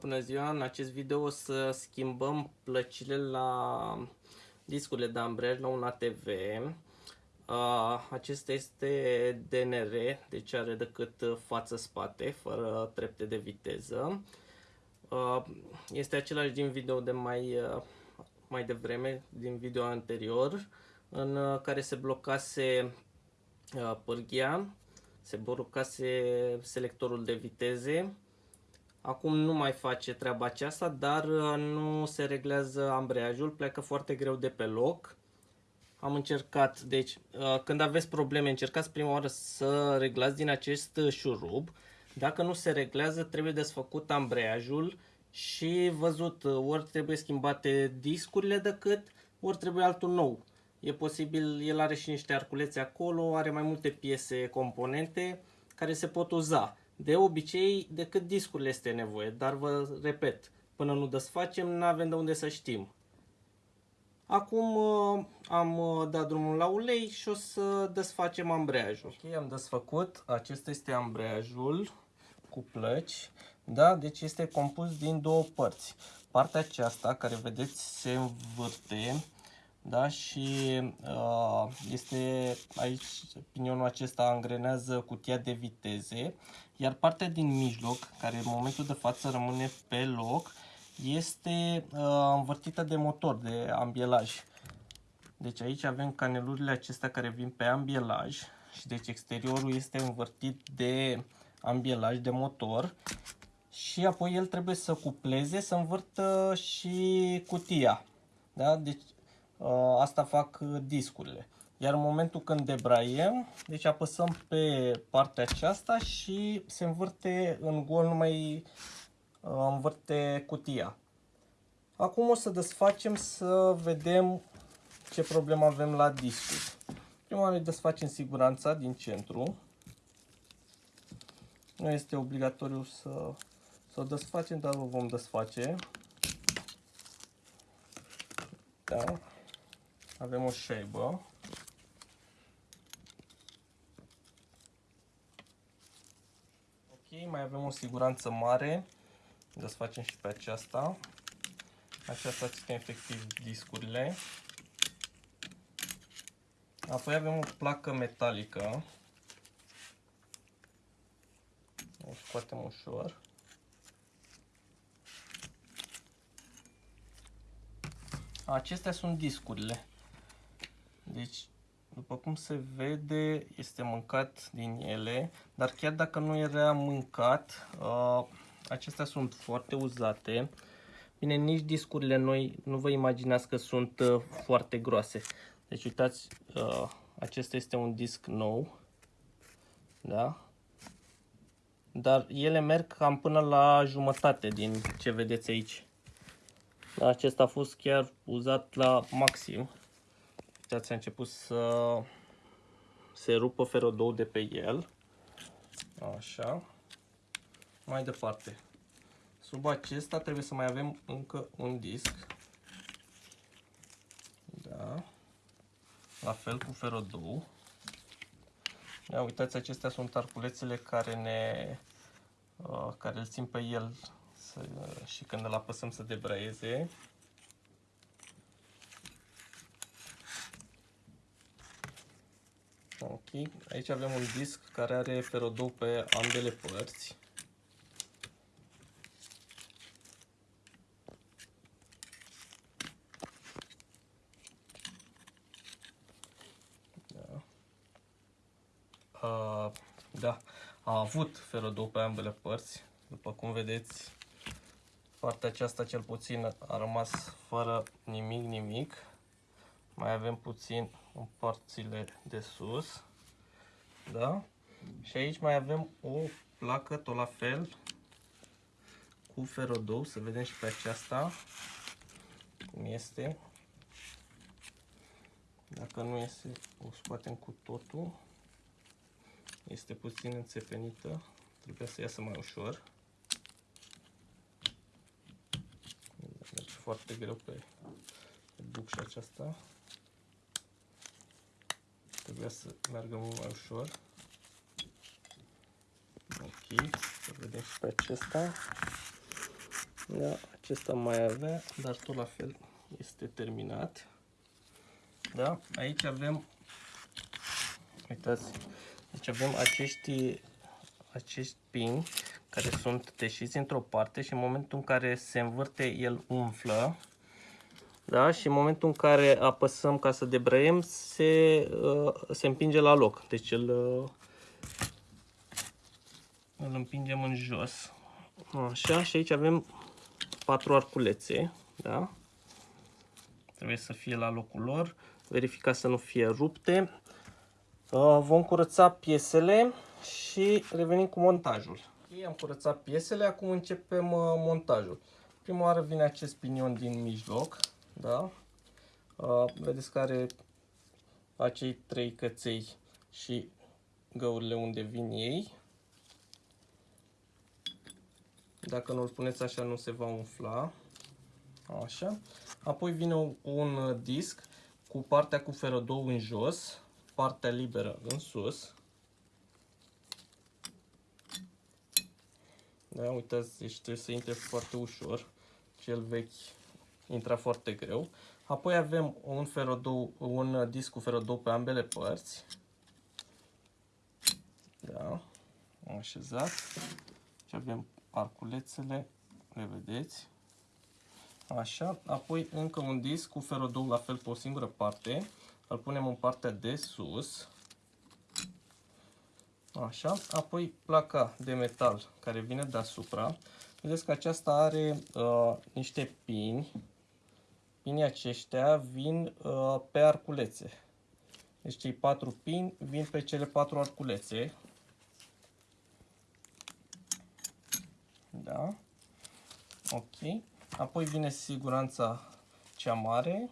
Bună ziua! În acest video o să schimbăm plăcile la discurile de ambreiaj la un ATV. Acesta este DNR, deci are decât față-spate, fără trepte de viteză. Este același din video de mai, mai devreme, din video anterior, în care se blocase pârghia, se blocase selectorul de viteze Acum nu mai face treaba aceasta, dar uh, nu se reglează ambreiajul, pleacă foarte greu de pe loc. Am încercat, deci uh, când aveți probleme, încercați prima oară să reglați din acest șurub. Dacă nu se reglează, trebuie desfăcut ambreiajul și văzut uh, ori trebuie schimbate discurile decât ori trebuie altul nou. E posibil, el are și niște arculețe acolo, are mai multe piese, componente care se pot uza. De obicei, decât discurile este nevoie, dar vă repet, până nu desfacem, nu avem de unde să știm. Acum uh, am uh, dat drumul la ulei și o să desfacem ambreiajul. Ok, am desfăcut. Acesta este ambreiajul cu plăci. Da? Deci este compus din două părți. Partea aceasta, care vedeți, se învârte da? și uh, este aici pinionul acesta angrenează cutia de viteze iar partea din mijloc care în momentul de față rămâne pe loc este uh, învârtită de motor, de ambielaj deci aici avem canelurile acestea care vin pe ambielaj și deci exteriorul este învârtit de ambielaj de motor și apoi el trebuie să cupleze, să învârtă și cutia. Da? Deci Uh, asta fac uh, discurile. Iar în momentul când debraiem, deci apăsăm pe partea aceasta și se învârte în gol, nu mai uh, învârte cutia. Acum o să desfacem să vedem ce problemă avem la discuri. Prima oară desfacem siguranța din centru. Nu este obligatoriu să, să o desfacem, dar o vom desface. Da avem o șaibă. Ok, mai avem o siguranță mare. Desfacem și pe aceasta. Aceasta ține efectiv discurile. Apoi avem o placă metalică. O scoatem ușor. Acestea sunt discurile. Deci, după cum se vede, este mâncat din ele, dar chiar dacă nu era mâncat, uh, acestea sunt foarte uzate. Bine, nici discurile noi nu vă imaginați că sunt uh, foarte groase. Deci, uitați, uh, acesta este un disc nou. Da? Dar ele merg cam până la jumătate din ce vedeți aici. Acesta a fost chiar uzat la maxim uitați, a început să se rupă ferodou de pe el. Așa. Mai departe. Sub acesta trebuie să mai avem încă un disc. Da. La fel cu ferodou. Ia uitați, acestea sunt arculețele care ne uh, care îl țin pe el să, și când îl apăsăm să debraieze. Ok, aici avem un disc care are ferodou pe ambele părți. Da. Uh, da, a avut ferodou pe ambele părți. După cum vedeți, partea aceasta cel puțin a rămas fără nimic, nimic. Mai avem puțin în părțile de sus. Da? Și aici mai avem o placă tot la fel cu ferodou, să vedem și pe aceasta cum este. Dacă nu este, o scoatem cu totul. Este puțin înțepenită, trebuie să iasă mai ușor. Deci foarte greu pe, pe bucșa aceasta trebuia să meargă mult mai ușor. Ok, să vedem și pe acesta. Da, acesta mai avea, dar tot la fel este terminat. Da, aici avem, uitați, deci avem acești, acești pini care sunt deșiți într-o parte și în momentul în care se învârte el umflă. Da? Și în momentul în care apăsăm ca să debrăiem, se, uh, se împinge la loc. Deci îl, uh, îl împingem în jos. Așa, și aici avem patru arculețe. Da? Trebuie să fie la locul lor. Verifica să nu fie rupte. Uh, vom curăța piesele și revenim cu montajul. Ok, am curățat piesele, acum începem uh, montajul. Prima oară vine acest pinion din mijloc, da? Uh, vedeți că are acei trei căței și găurile unde vin ei. Dacă nu îl puneți așa, nu se va umfla. Așa. Apoi vine un disc cu partea cu ferădou în jos, partea liberă în sus. Da, uitați, deci trebuie să intre foarte ușor. Cel vechi intra foarte greu. Apoi avem un, ferodou, un disc cu ferodou pe ambele părți. Da, am așezat. Și avem arculețele, le vedeți. Așa, apoi încă un disc cu ferodou la fel pe o singură parte. Îl punem în partea de sus. Așa, apoi placa de metal care vine deasupra. Vedeți că aceasta are uh, niște pini. Pinii aceștia vin uh, pe arculețe. Deci cei patru pini vin pe cele patru arculețe. Da. Ok. Apoi vine siguranța cea mare.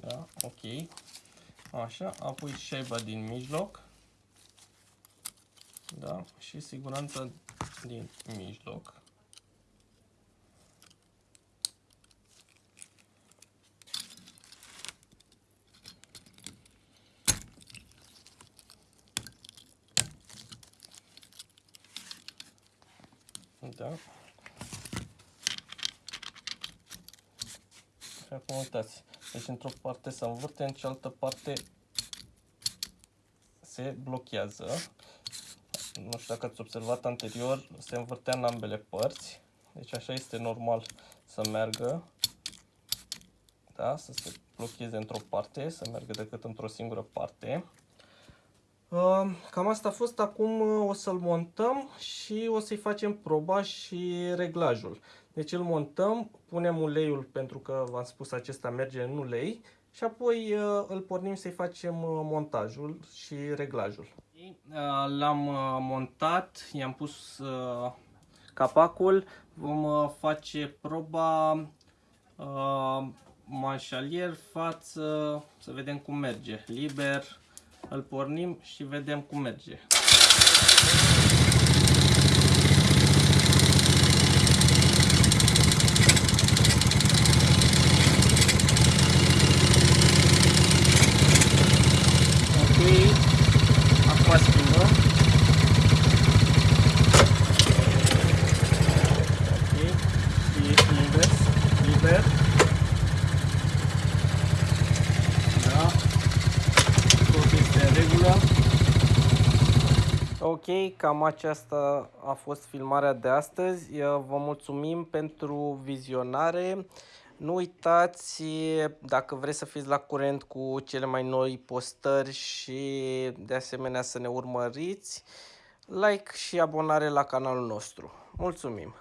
Da, ok. Așa, apoi șaiba din mijloc. Da, și siguranța din mijloc. Da. Și acum uitați, deci într-o parte se învârte, în cealaltă parte se blochează. Nu știu dacă ați observat anterior, se învârtea în ambele părți. Deci așa este normal să meargă. Da, să se blocheze într-o parte, să meargă decât într-o singură parte. Cam asta a fost, acum o să-l montăm și o să-i facem proba și reglajul. Deci îl montăm, punem uleiul pentru că v-am spus acesta merge în ulei și apoi uh, îl pornim să-i facem uh, montajul și reglajul. Uh, l-am montat, i-am pus capacul, vom face proba manșalier, față, să vedem cum merge, liber, îl pornim și vedem cum merge. Ok, cam aceasta a fost filmarea de astăzi. Vă mulțumim pentru vizionare. Nu uitați, dacă vreți să fiți la curent cu cele mai noi postări și de asemenea să ne urmăriți, like și abonare la canalul nostru. Mulțumim!